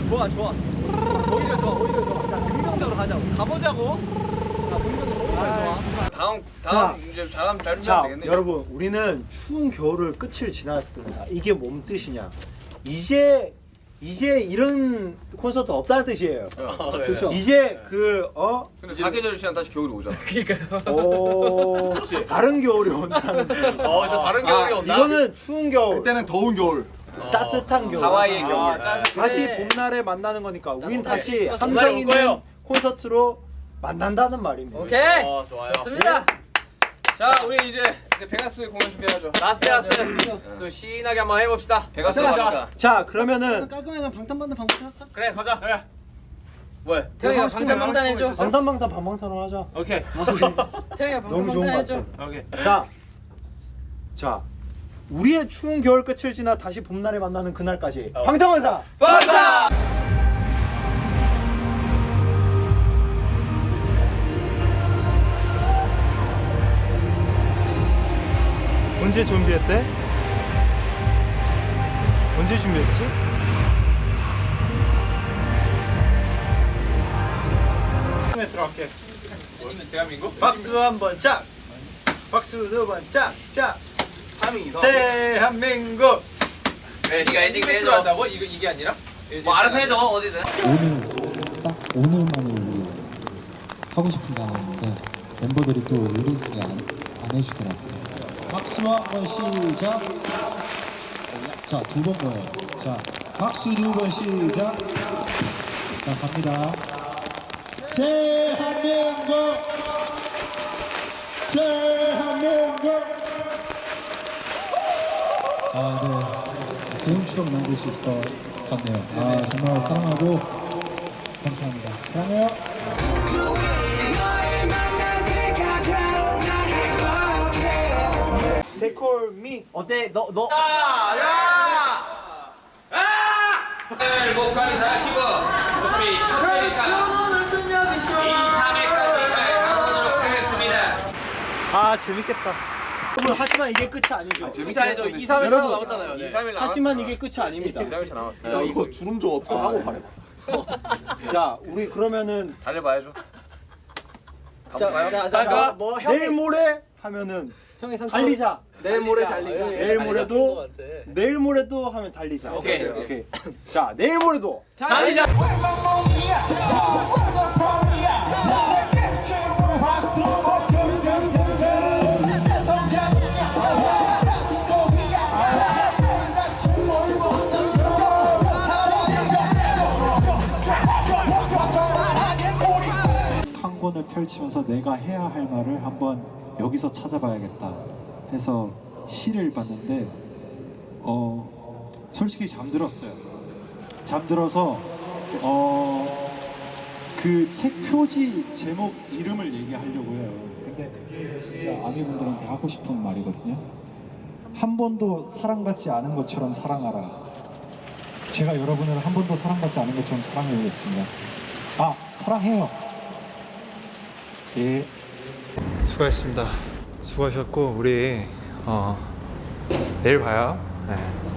어 좋아 좋아 오히려 좋아 오히려 좋아 자 긍정적으로 가자고 가보자고 자 긍정적으로 오히려 좋아 다음 자. 다음 이제 잘하면 잘 자, 되겠네. 여러분, 우리는 추운 겨울을 끝을 지났습니다. 이게 뭔 뜻이냐? 이제 이제 이런 콘서트 없다는 뜻이에요. 어, 네. 그렇죠. 이제 그 어? 근데 사계절 지나면 다시 겨울이 오잖아. 오, 다른 겨울이 온다는 뜻. 어, 저 다른 겨울이 온다. 이거는 추운 겨울, 그때는 더운 겨울. 따뜻한 겨울. 하와이의 아, 겨울. 다시 봄날에 만나는 거니까 우린 다시 네. 함성 있는. 콘서트로 만난다는 말입니다. 오케이 어, 좋아요. 좋습니다 자, 우리 이제 이제 베가스 공연 준비하죠. 라스베가스. 또 신나게 한번 해봅시다. 베가스 갑시다. 자, 그러면은 깔끔하게 방탄방탄 방탄 할까? 그래, 가자. 그래. 뭐? 태형이가 방탄방탄 해줘 방탄방탄 방방탄을 하자. 오케이. 태형이가 좋은 방탄방탄 것 해줘 같아. 오케이. 자, 자, 우리의 추운 겨울 끝을 지나 다시 봄날에 만나는 그날까지 어. 방탄원사. 방탄! 언제 준비했대? 언제 준비했지? 처음에 들어갈게. 대한민국? 박수 한 번 짝. 박수 두 번 짝. 짝. 대한민국. 네, 네가 엔딩 해줘. 한다고? 이거 이게 아니라? 뭐 알아서 해줘 어디든. 오늘 딱 오늘만을 위해 하고 싶은 게 하나 있는데 멤버들이 또 의리있게 안, 안 해주더라고요 박수와 한번 시작 자두 번 거예요 자 박수 두 번 시작 자 갑니다 대한민국 대한민국 아 네. 좋은 추억 남길 수 있을 것 같네요. 아 정말 사랑하고 감사합니다. 사랑해요. They call me. 어때? 너 너. 목까지 잘하시고 모습이 셔츠니까? 2차례까지 가보도록 하겠습니다. 아 재밌겠다. 여러분 하지만 이게 끝이 아니죠. 재밌죠? 2, 3일 여러분, 남았잖아요. 2, 3일 남았어. 하지만 이게 끝이 아닙니다. 2, 3일 차 남았어. 야 이거 주름 좀 어떻게 하고 말해. 자, 우리 그러면은 달려봐야죠. 가볼까요? 자 자자 뭐 내일 형이 모레 하면은 형이 삼촌 달리자. 내일 모레 달리자 내일 모레도 내일 모레도 하면 달리자. 오케이. 오케이. 자, 내일 모레도 달리자. 한 권을 펼치면서 내가 해야 할 말을 한번 여기서 찾아봐야겠다 해서 시를 봤는데 어 솔직히 잠들었어요. 잠들어서 어 그 책 표지 제목 이름을 얘기하려고 해요. 근데 그게 진짜 아미분들한테 하고 싶은 말이거든요. 한 번도 사랑받지 않은 것처럼 사랑하라. 제가 여러분을 한 번도 사랑받지 않은 것처럼 사랑해 보겠습니다. 아 사랑해요. 예. 수고하셨습니다. 수고하셨고 우리 어, 내일 봐요. 네.